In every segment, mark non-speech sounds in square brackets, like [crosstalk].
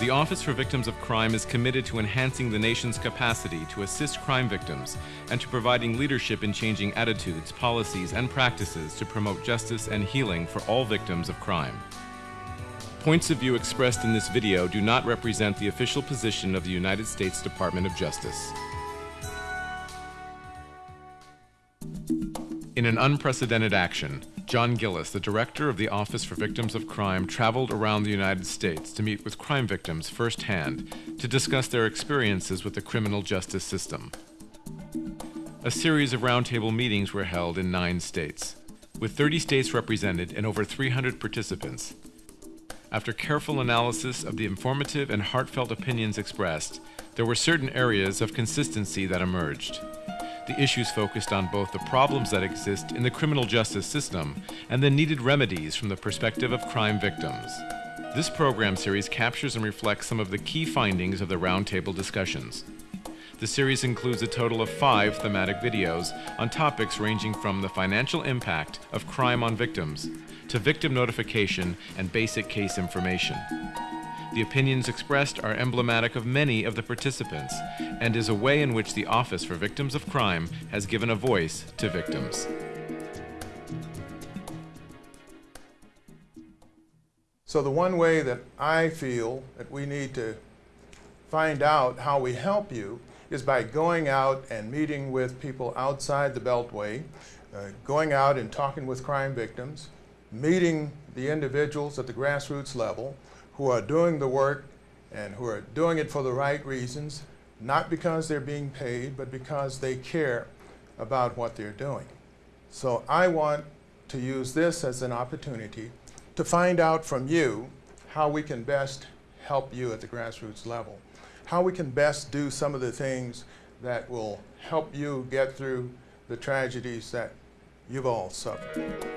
The Office for Victims of Crime is committed to enhancing the nation's capacity to assist crime victims and to providing leadership in changing attitudes, policies, and practices to promote justice and healing for all victims of crime. Points of view expressed in this video do not represent the official position of the United States Department of Justice. In an unprecedented action, John Gillis, the director of the Office for Victims of Crime, traveled around the United States to meet with crime victims firsthand to discuss their experiences with the criminal justice system. A series of roundtable meetings were held in nine states, with 30 states represented and over 300 participants. After careful analysis of the informative and heartfelt opinions expressed, there were certain areas of consistency that emerged the issues focused on both the problems that exist in the criminal justice system and the needed remedies from the perspective of crime victims. This program series captures and reflects some of the key findings of the roundtable discussions. The series includes a total of five thematic videos on topics ranging from the financial impact of crime on victims to victim notification and basic case information. The opinions expressed are emblematic of many of the participants and is a way in which the Office for Victims of Crime has given a voice to victims. So the one way that I feel that we need to find out how we help you is by going out and meeting with people outside the Beltway, uh, going out and talking with crime victims, meeting the individuals at the grassroots level, who are doing the work and who are doing it for the right reasons, not because they're being paid, but because they care about what they're doing. So I want to use this as an opportunity to find out from you how we can best help you at the grassroots level, how we can best do some of the things that will help you get through the tragedies that you've all suffered.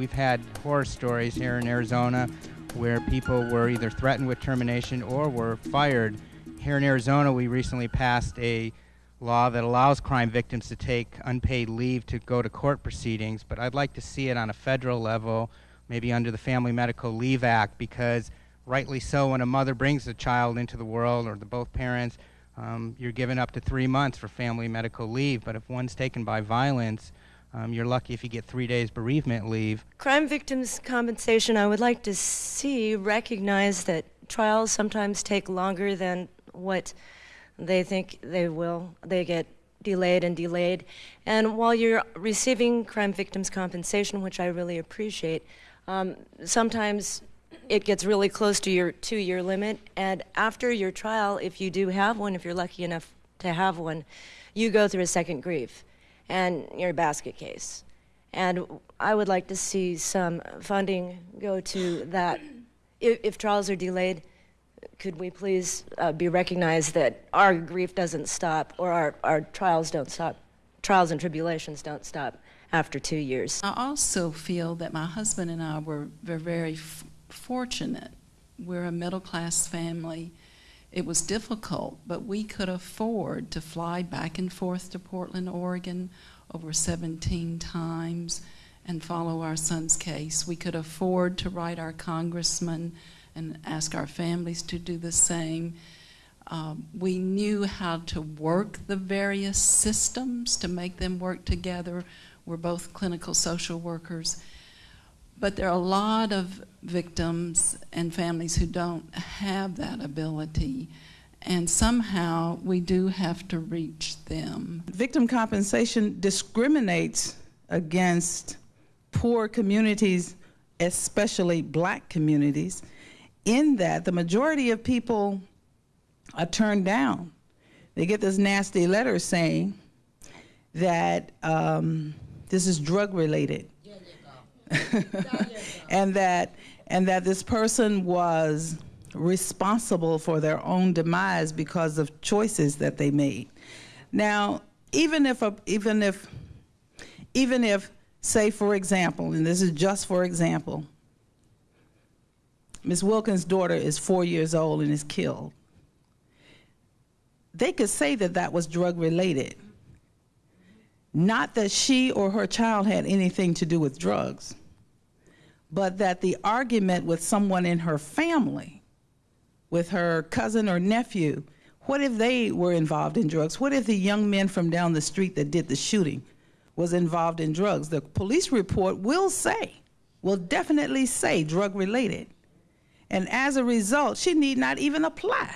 We've had horror stories here in Arizona where people were either threatened with termination or were fired. Here in Arizona, we recently passed a law that allows crime victims to take unpaid leave to go to court proceedings, but I'd like to see it on a federal level, maybe under the Family Medical Leave Act, because rightly so, when a mother brings a child into the world or the both parents, um, you're given up to three months for family medical leave, but if one's taken by violence, um, you're lucky if you get three days bereavement leave. Crime victims compensation, I would like to see recognize that trials sometimes take longer than what they think they will. They get delayed and delayed. And while you're receiving crime victims compensation, which I really appreciate, um, sometimes it gets really close to your two year limit. And after your trial, if you do have one, if you're lucky enough to have one, you go through a second grief and your basket case. And I would like to see some funding go to that. If, if trials are delayed, could we please uh, be recognized that our grief doesn't stop or our, our trials don't stop, trials and tribulations don't stop after two years. I also feel that my husband and I were very, very fortunate. We're a middle class family. It was difficult, but we could afford to fly back and forth to Portland, Oregon over 17 times and follow our son's case. We could afford to write our congressman and ask our families to do the same. Um, we knew how to work the various systems to make them work together. We're both clinical social workers. But there are a lot of victims and families who don't have that ability. And somehow we do have to reach them. Victim compensation discriminates against poor communities, especially black communities, in that the majority of people are turned down. They get this nasty letter saying that um, this is drug related. [laughs] and that and that this person was responsible for their own demise because of choices that they made. Now, even if a, even if even if say for example, and this is just for example, Miss Wilkins' daughter is 4 years old and is killed. They could say that that was drug related. Not that she or her child had anything to do with drugs but that the argument with someone in her family, with her cousin or nephew, what if they were involved in drugs? What if the young men from down the street that did the shooting was involved in drugs? The police report will say, will definitely say drug related. And as a result, she need not even apply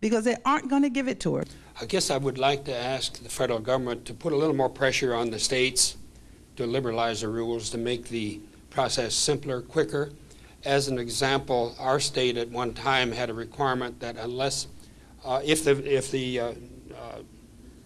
because they aren't going to give it to her. I guess I would like to ask the federal government to put a little more pressure on the states to liberalize the rules to make the process simpler, quicker. As an example, our state at one time had a requirement that unless, uh, if the, if the uh, uh,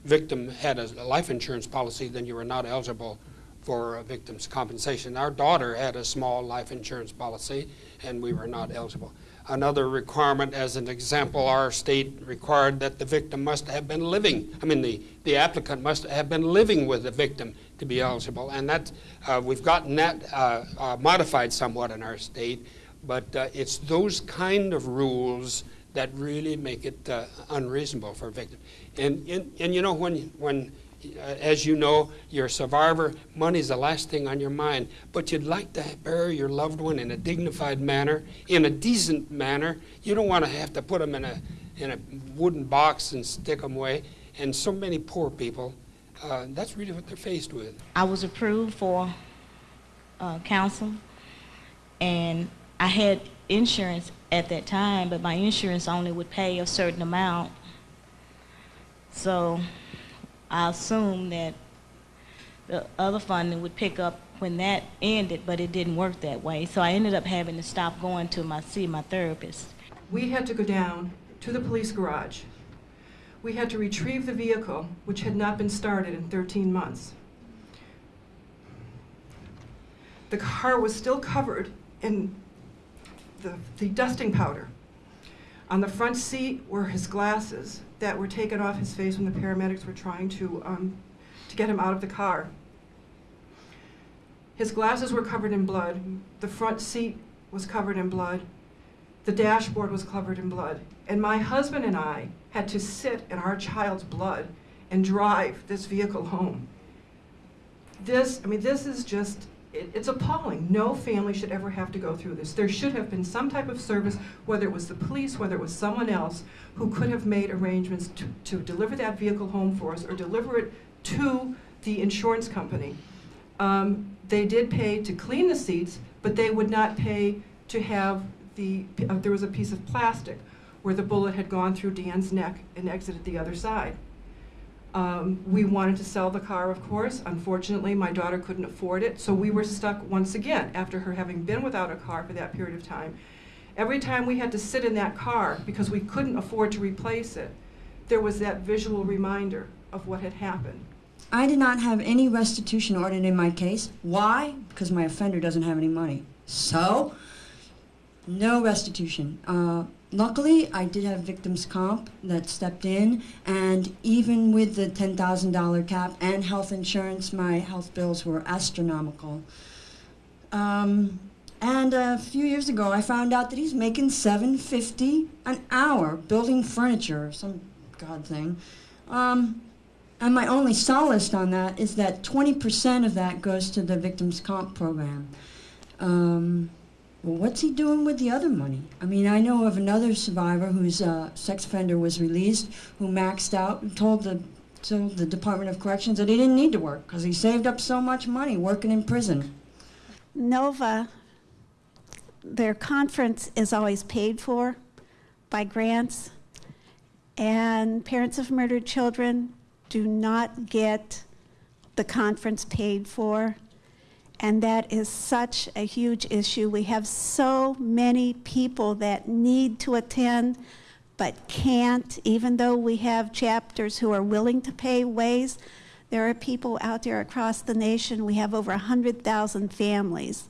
victim had a life insurance policy, then you were not eligible for a victim's compensation. Our daughter had a small life insurance policy, and we were not eligible. Another requirement, as an example, our state required that the victim must have been living, I mean, the, the applicant must have been living with the victim to be eligible. And that, uh, we've gotten that uh, uh, modified somewhat in our state, but uh, it's those kind of rules that really make it uh, unreasonable for a victim. And, and, and you know, when, when as you know, you're a survivor, money's the last thing on your mind. But you'd like to bury your loved one in a dignified manner, in a decent manner. You don't want to have to put them in a, in a wooden box and stick them away. And so many poor people, uh, that's really what they're faced with. I was approved for uh, counsel, and I had insurance at that time, but my insurance only would pay a certain amount. So I assumed that the other funding would pick up when that ended, but it didn't work that way. So I ended up having to stop going to my see my therapist. We had to go down to the police garage. We had to retrieve the vehicle, which had not been started in 13 months. The car was still covered in the, the dusting powder. On the front seat were his glasses that were taken off his face when the paramedics were trying to, um, to get him out of the car. His glasses were covered in blood. The front seat was covered in blood. The dashboard was covered in blood. And my husband and I had to sit in our child's blood and drive this vehicle home. This, I mean, this is just, it, it's appalling. No family should ever have to go through this. There should have been some type of service, whether it was the police, whether it was someone else, who could have made arrangements to, to deliver that vehicle home for us or deliver it to the insurance company. Um, they did pay to clean the seats, but they would not pay to have the, uh, there was a piece of plastic where the bullet had gone through Dan's neck and exited the other side. Um, we wanted to sell the car, of course. Unfortunately, my daughter couldn't afford it, so we were stuck once again after her having been without a car for that period of time. Every time we had to sit in that car because we couldn't afford to replace it, there was that visual reminder of what had happened. I did not have any restitution ordered in my case. Why? Because my offender doesn't have any money. So, no restitution. Uh, luckily, I did have victims comp that stepped in, and even with the $10,000 cap and health insurance, my health bills were astronomical. Um, and a few years ago, I found out that he's making 750 an hour building furniture, some god thing. Um, and my only solace on that is that 20% of that goes to the victims comp program. Um, well, what's he doing with the other money? I mean, I know of another survivor whose uh, sex offender was released, who maxed out and told the told the Department of Corrections that he didn't need to work because he saved up so much money working in prison. NOVA, their conference is always paid for by grants, and parents of murdered children do not get the conference paid for. And that is such a huge issue. We have so many people that need to attend but can't, even though we have chapters who are willing to pay ways. There are people out there across the nation. We have over 100,000 families.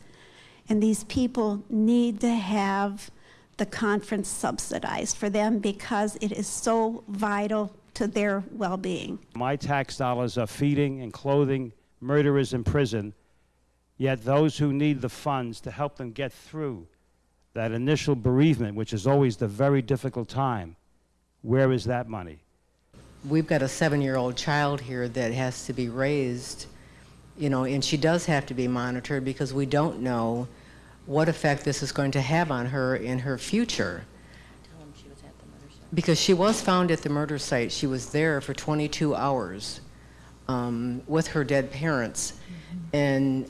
And these people need to have the conference subsidized for them because it is so vital to their well being. My tax dollars are feeding and clothing murderers in prison Yet those who need the funds to help them get through that initial bereavement, which is always the very difficult time, where is that money? We've got a seven-year-old child here that has to be raised, you know, and she does have to be monitored because we don't know what effect this is going to have on her in her future. Because she was found at the murder site. She was there for 22 hours um, with her dead parents. And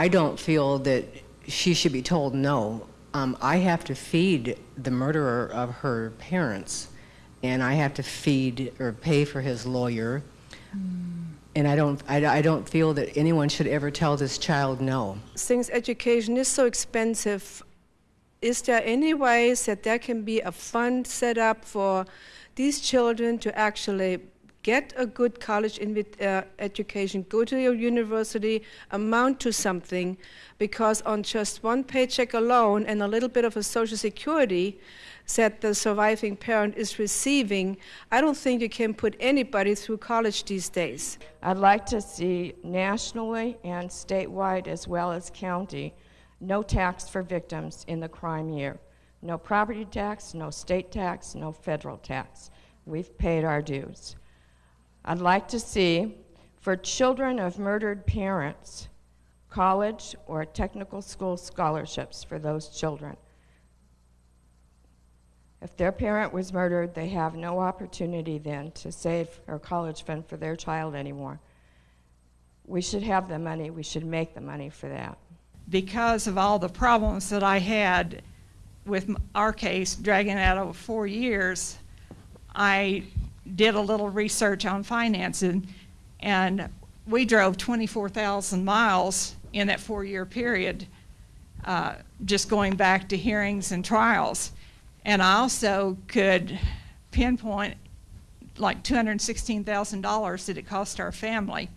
I don't feel that she should be told no. Um, I have to feed the murderer of her parents, and I have to feed or pay for his lawyer. And I don't, I, I don't feel that anyone should ever tell this child no. Since education is so expensive, is there any ways that there can be a fund set up for these children to actually get a good college uh, education, go to your university, amount to something, because on just one paycheck alone and a little bit of a social security that the surviving parent is receiving, I don't think you can put anybody through college these days. I'd like to see nationally and statewide as well as county no tax for victims in the crime year. No property tax, no state tax, no federal tax. We've paid our dues. I'd like to see for children of murdered parents college or technical school scholarships for those children. If their parent was murdered, they have no opportunity then to save a college fund for their child anymore. We should have the money, we should make the money for that. Because of all the problems that I had with our case dragging out over four years, I did a little research on financing, and we drove 24,000 miles in that four-year period, uh, just going back to hearings and trials. And I also could pinpoint like $216,000 that it cost our family,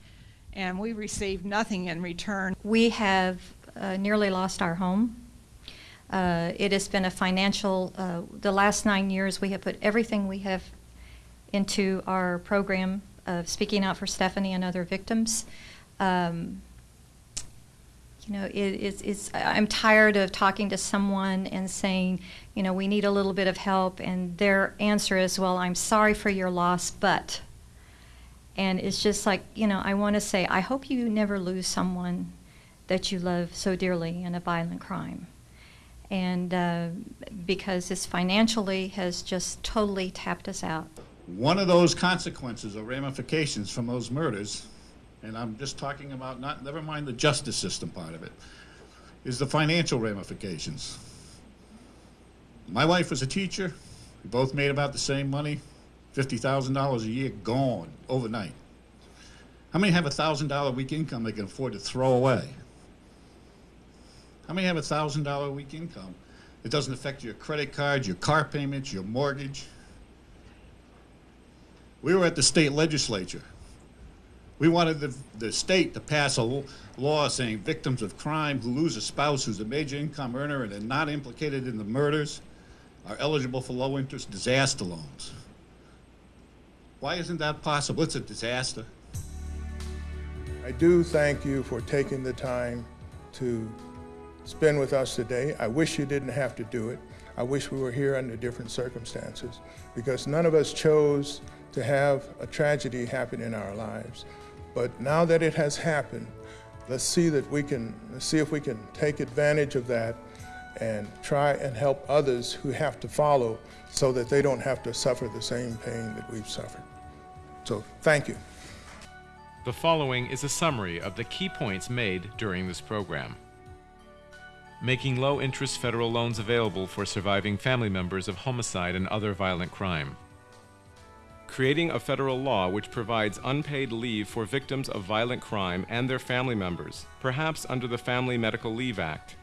and we received nothing in return. We have uh, nearly lost our home. Uh, it has been a financial, uh, the last nine years, we have put everything we have into our program of speaking out for Stephanie and other victims. Um, you know, it, it's, it's, I'm tired of talking to someone and saying, you know, we need a little bit of help, and their answer is, well, I'm sorry for your loss, but. And it's just like, you know, I want to say, I hope you never lose someone that you love so dearly in a violent crime. And uh, because this financially has just totally tapped us out. One of those consequences or ramifications from those murders, and I'm just talking about not, never mind the justice system part of it, is the financial ramifications. My wife was a teacher. We both made about the same money, $50,000 a year gone overnight. How many have a $1,000 a week income they can afford to throw away? How many have a $1,000 a week income? It doesn't affect your credit cards, your car payments, your mortgage. We were at the state legislature. We wanted the, the state to pass a law saying victims of crime who lose a spouse who's a major income earner and are not implicated in the murders are eligible for low interest disaster loans. Why isn't that possible? It's a disaster. I do thank you for taking the time to spend with us today. I wish you didn't have to do it. I wish we were here under different circumstances because none of us chose to have a tragedy happen in our lives. But now that it has happened, let's see that we can see if we can take advantage of that and try and help others who have to follow so that they don't have to suffer the same pain that we've suffered. So thank you. The following is a summary of the key points made during this program. Making low interest federal loans available for surviving family members of homicide and other violent crime. Creating a federal law which provides unpaid leave for victims of violent crime and their family members, perhaps under the Family Medical Leave Act.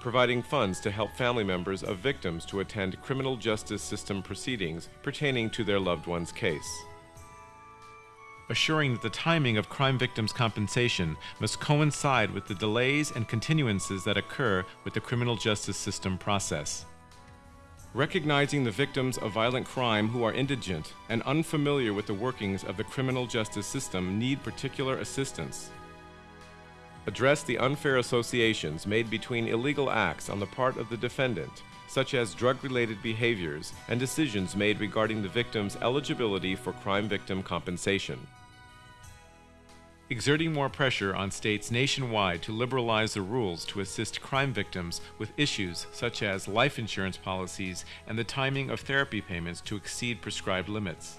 Providing funds to help family members of victims to attend criminal justice system proceedings pertaining to their loved one's case assuring that the timing of crime victims' compensation must coincide with the delays and continuances that occur with the criminal justice system process. Recognizing the victims of violent crime who are indigent and unfamiliar with the workings of the criminal justice system need particular assistance. Address the unfair associations made between illegal acts on the part of the defendant, such as drug related behaviors and decisions made regarding the victim's eligibility for crime victim compensation exerting more pressure on states nationwide to liberalize the rules to assist crime victims with issues such as life insurance policies and the timing of therapy payments to exceed prescribed limits.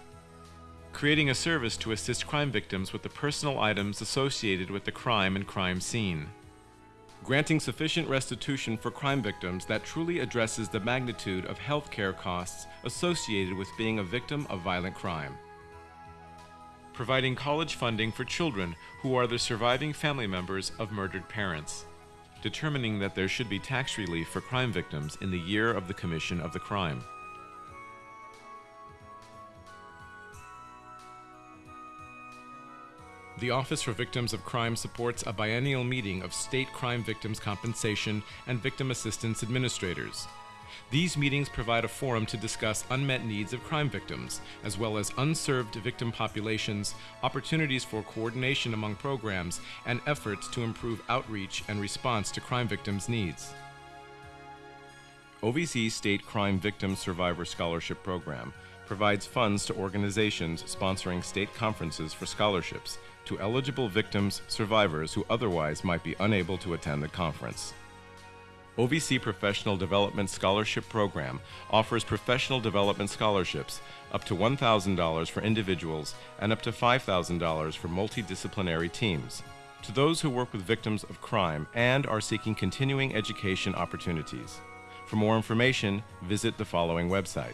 Creating a service to assist crime victims with the personal items associated with the crime and crime scene. Granting sufficient restitution for crime victims that truly addresses the magnitude of health care costs associated with being a victim of violent crime providing college funding for children who are the surviving family members of murdered parents, determining that there should be tax relief for crime victims in the year of the commission of the crime. The Office for Victims of Crime supports a biennial meeting of state crime victims compensation and victim assistance administrators. These meetings provide a forum to discuss unmet needs of crime victims, as well as unserved victim populations, opportunities for coordination among programs, and efforts to improve outreach and response to crime victims' needs. OVC State Crime Victim Survivor Scholarship Program provides funds to organizations sponsoring state conferences for scholarships to eligible victims, survivors who otherwise might be unable to attend the conference. OVC Professional Development Scholarship Program offers professional development scholarships up to $1,000 for individuals and up to $5,000 for multidisciplinary teams to those who work with victims of crime and are seeking continuing education opportunities. For more information, visit the following website.